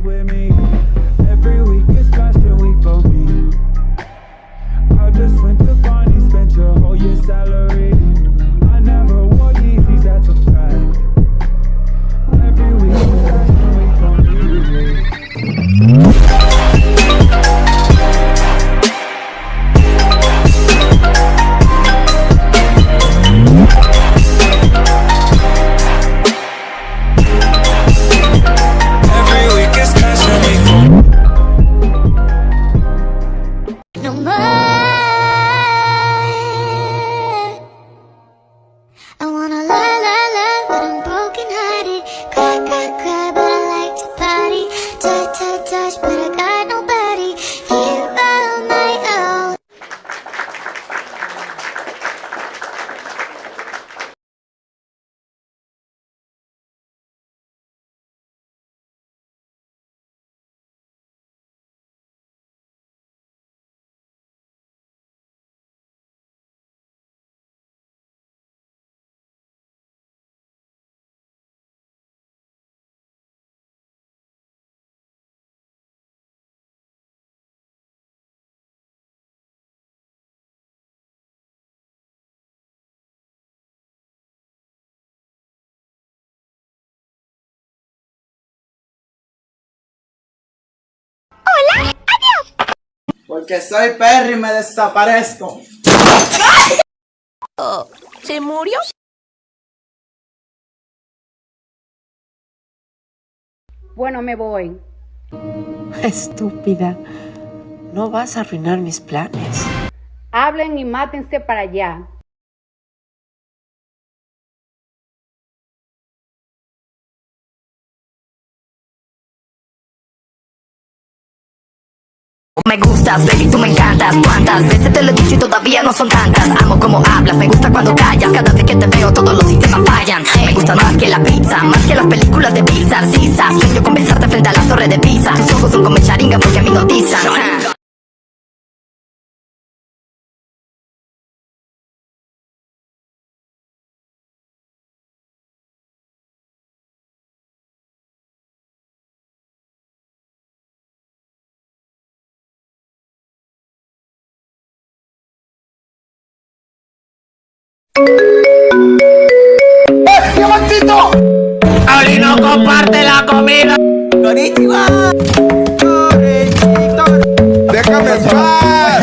with me. Every week is fashion week for me. I just went to Barney, spent your whole year's salary. I never wore Yeezys, that's a fact. Every week is fashion week for me. Porque soy Perry y me desaparezco. ¿Se murió? Bueno, me voy. Estúpida. No vas a arruinar mis planes. Hablen y mátense para allá. Me gustas, baby, tú me encantas. Cuántas veces te lo he dicho y todavía no son tantas Amo como hablas, me gusta cuando callas. Cada vez que te veo todos los sistemas fallan. Me gusta más que la pizza, más que las películas de Pixar. Sisa, sueño con besarte frente a la torre de Pisa. Tus ojos son como charinga porque a mí no dizan ¡Ali no comparte la comida! Déjame en paz.